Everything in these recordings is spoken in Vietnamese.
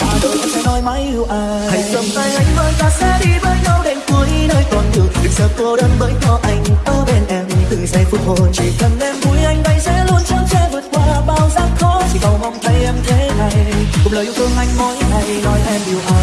ta đôi em sẽ nói mãi yêu ai hãy cầm tay anh với ta sẽ đi với nhau đến cuối nơi còn đường. Đừng sợ cô đơn bởi có anh ở bên em. Từng giây phút hồn chỉ cần em vui, anh đây sẽ luôn chăm che vượt qua bao gian khó. Chỉ cầu mong thấy em thế này. Cùng lời yêu thương anh mỗi ngày, nói em yêu ai.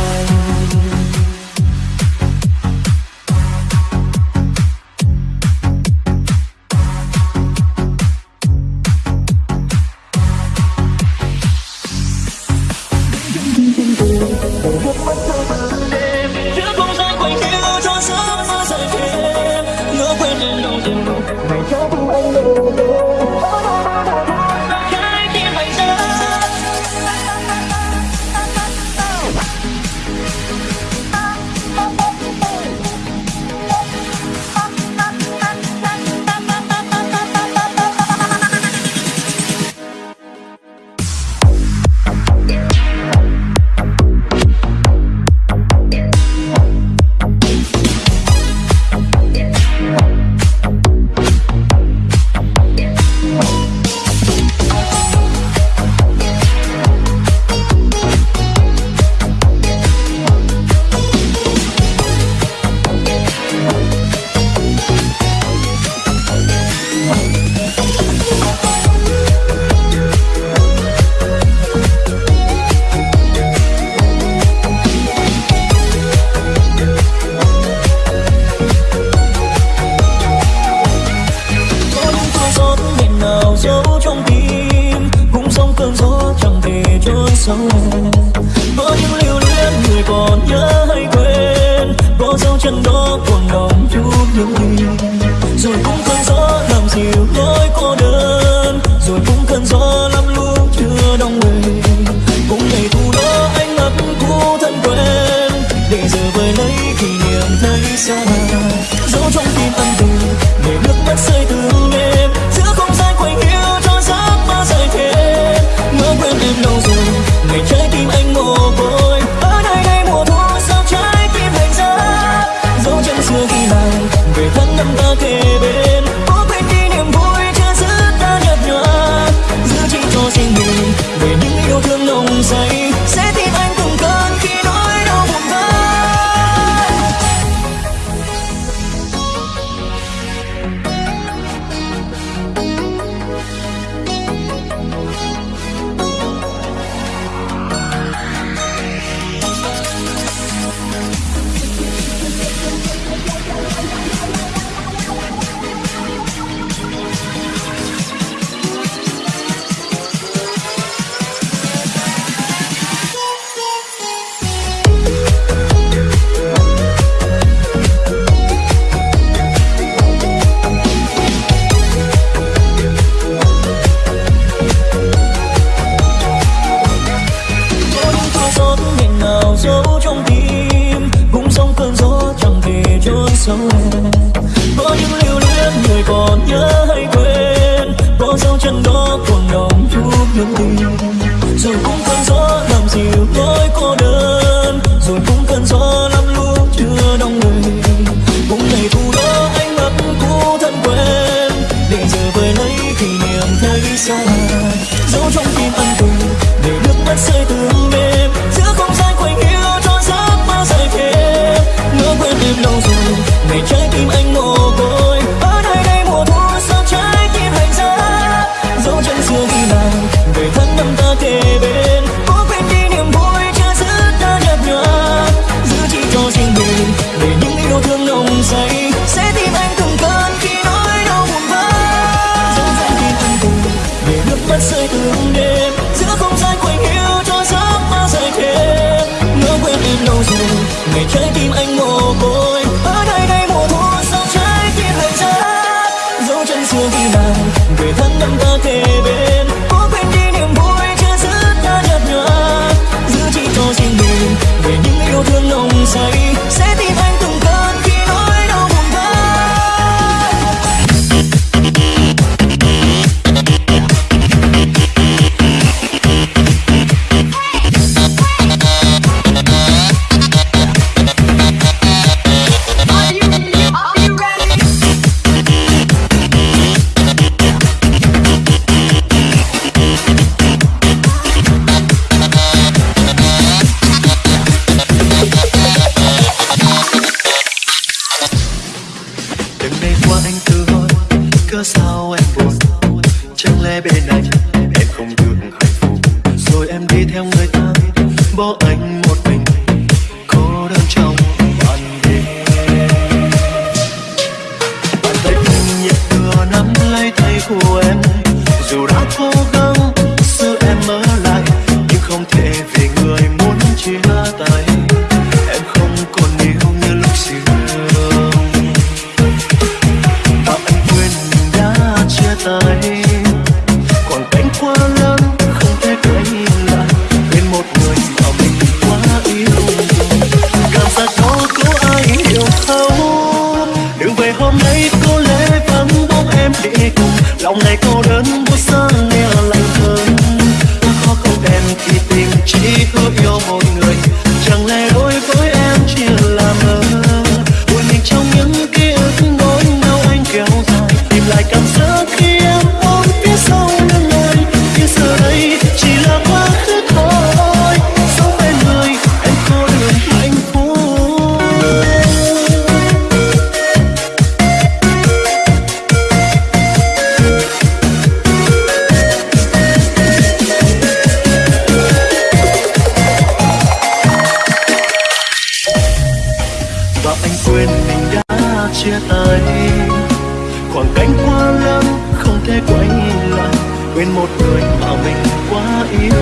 quên một người mà mình quá yêu.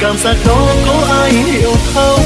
Cảm giác đó có ai hiểu không?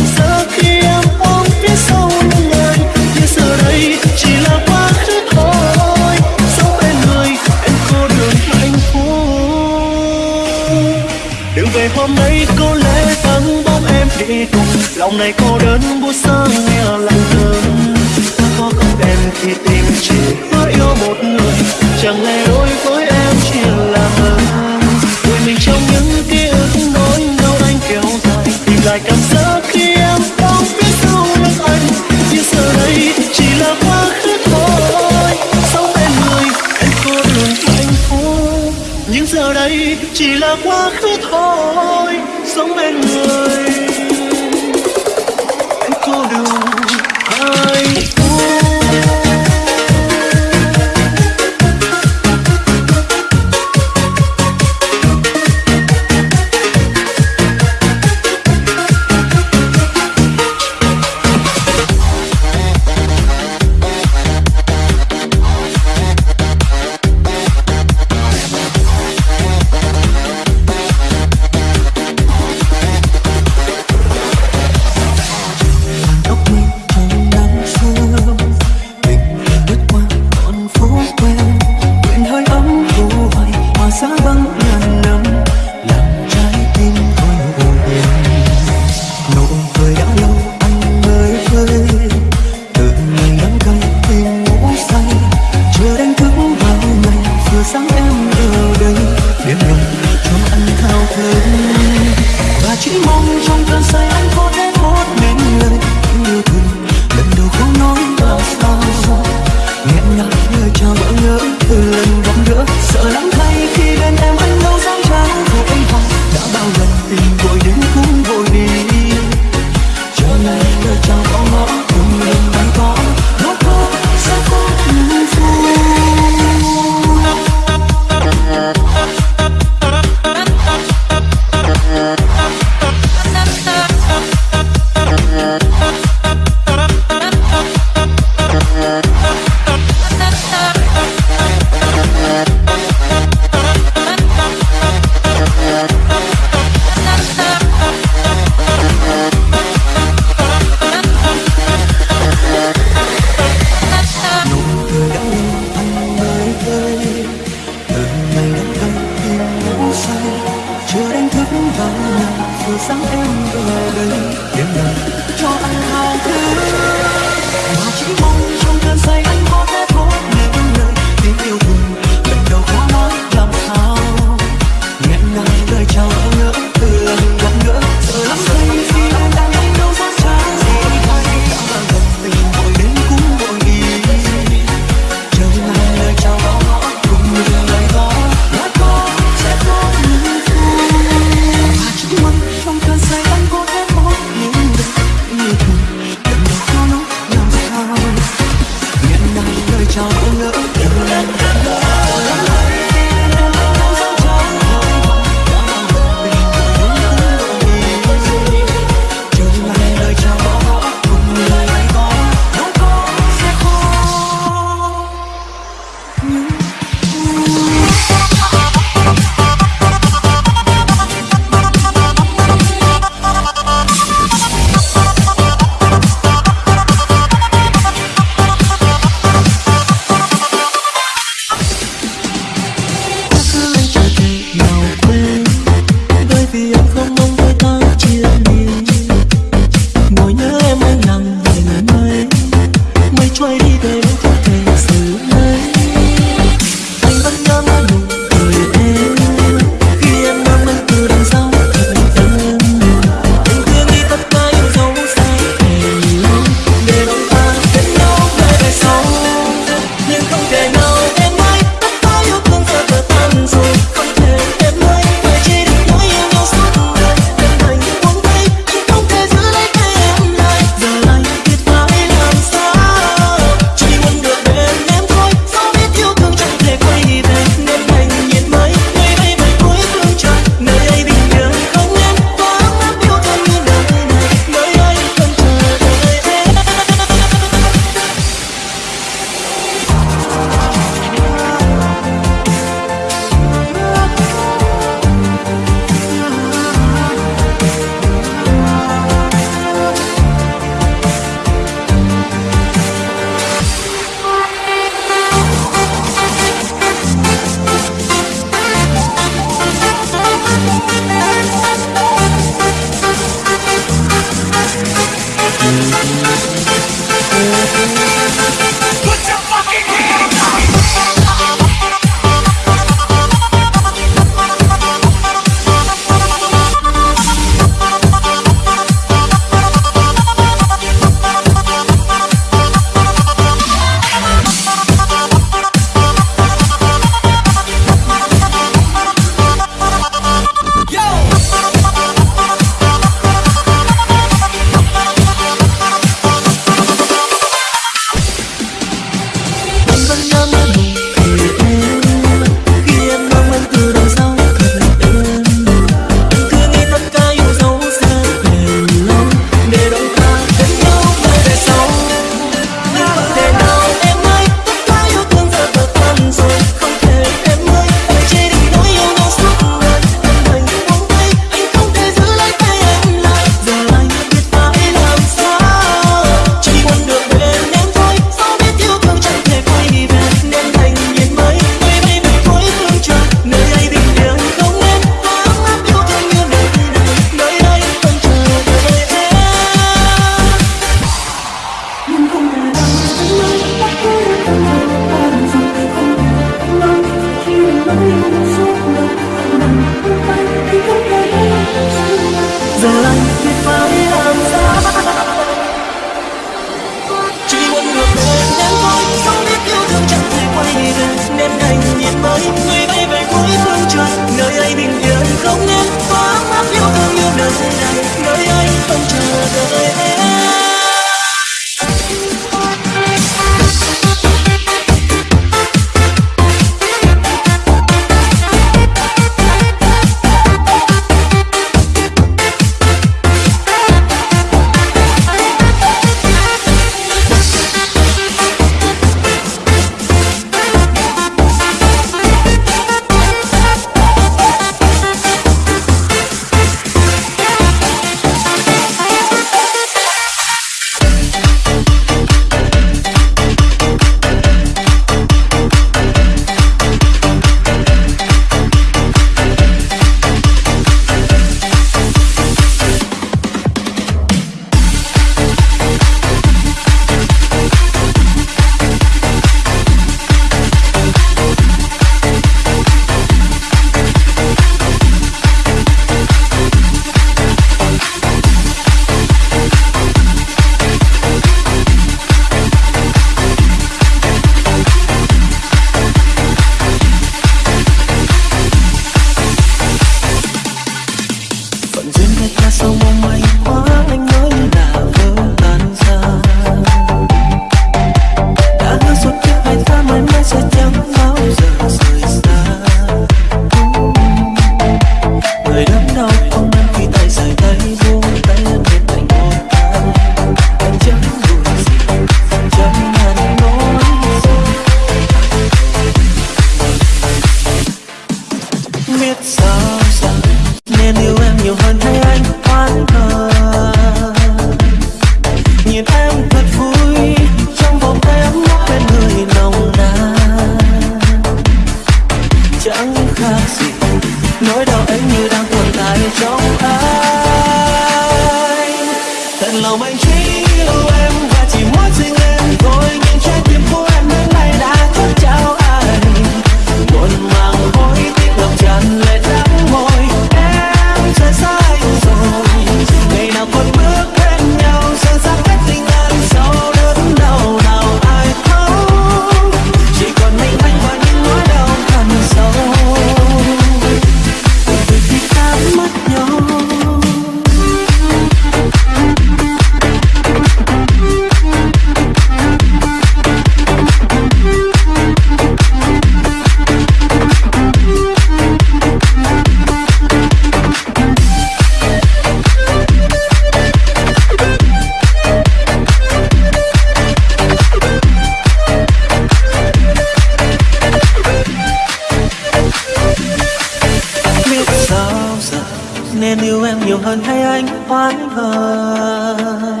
nên yêu em nhiều hơn hay anh oán hờn?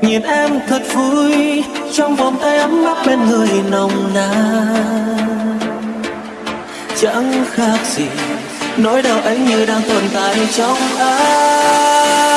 Nhìn em thật vui, trong vòng tay ấm áp bên người nồng nàn. Chẳng khác gì nỗi đau ấy như đang tồn tại trong anh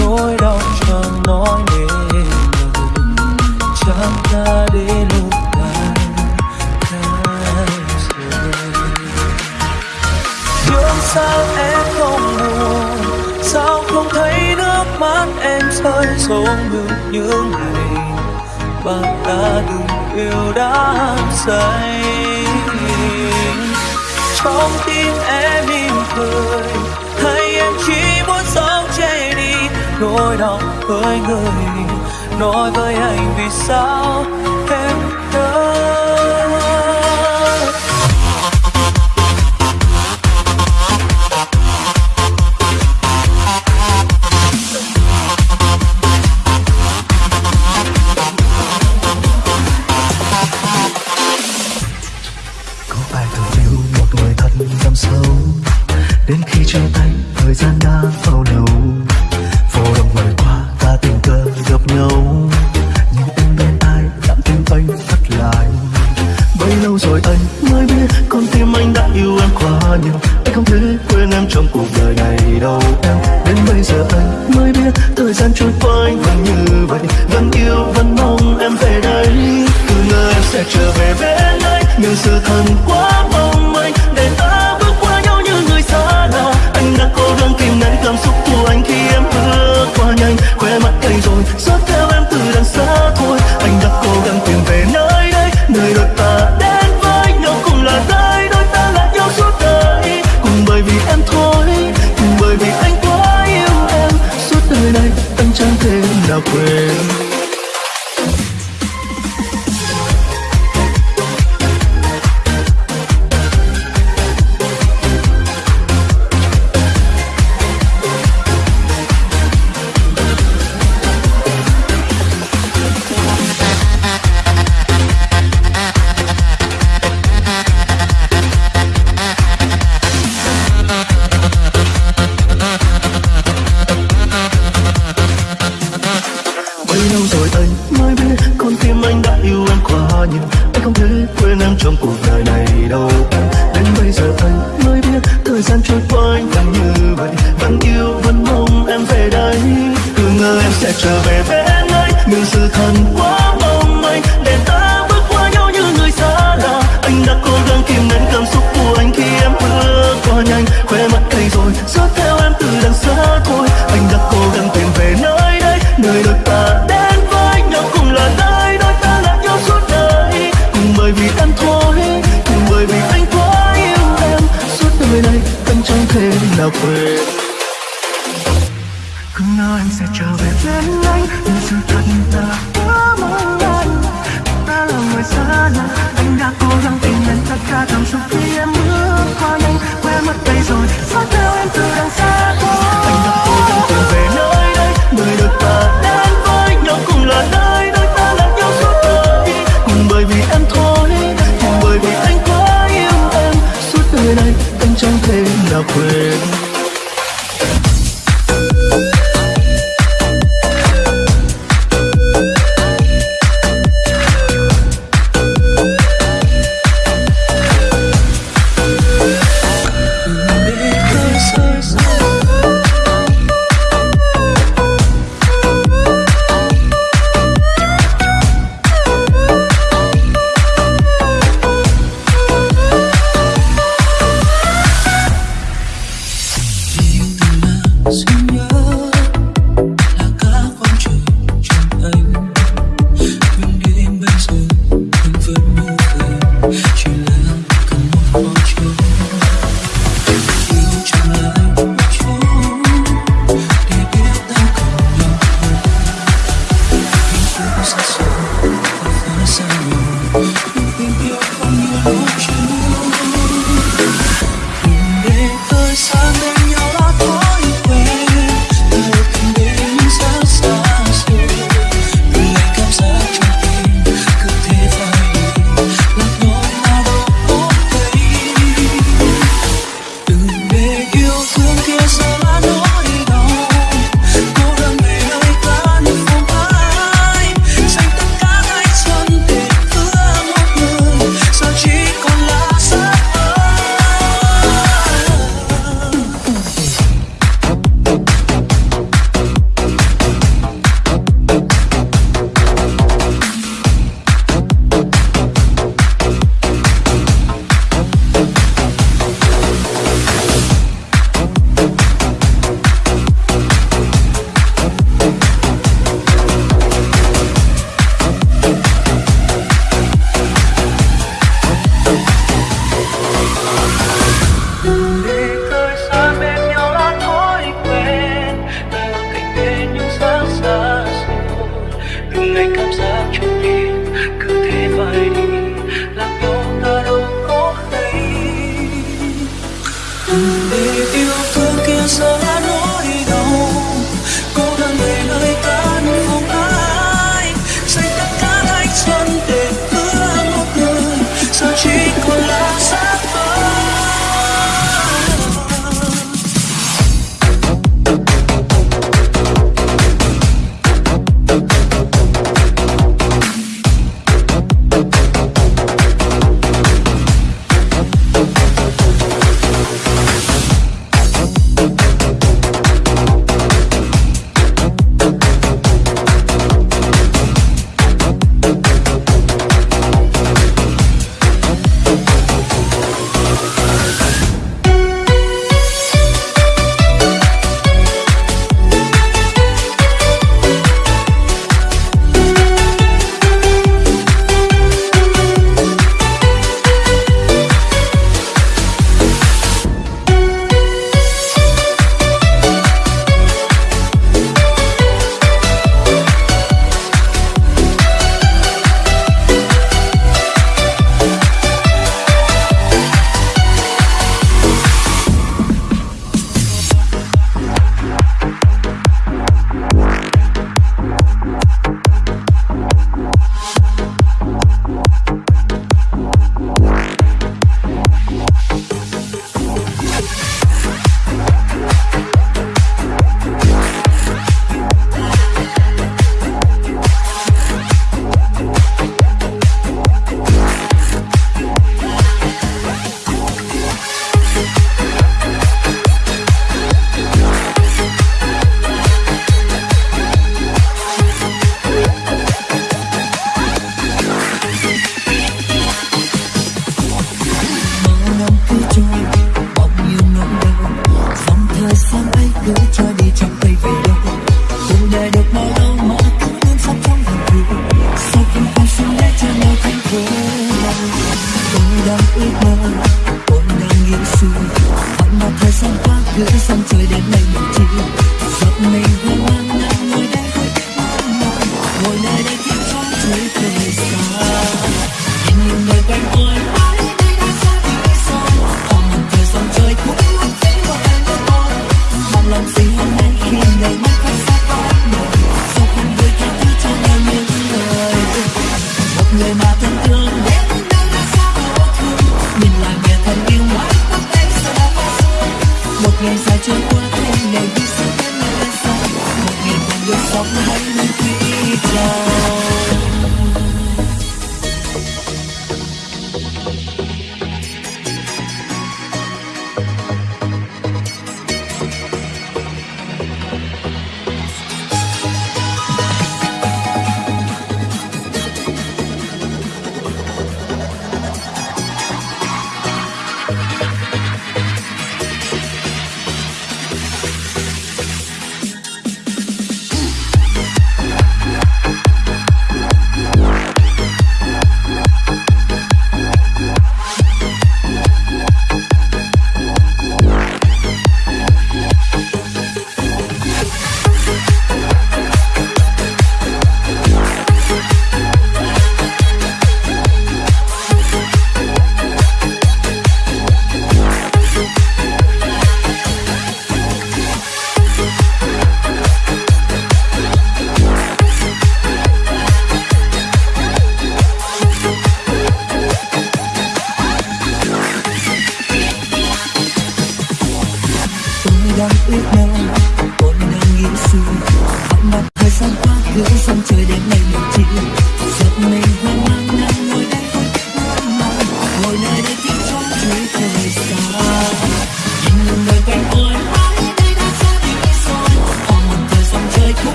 nỗi đau chẳng nói nên lời. Chẳng ta đến lúc này cái sao em không buồn? Sao không thấy nước mắt em rơi xuống được những ngày? Bạn đã từng yêu đã say. Trong tim em im cười. nỗi đau với người nói với anh vì sao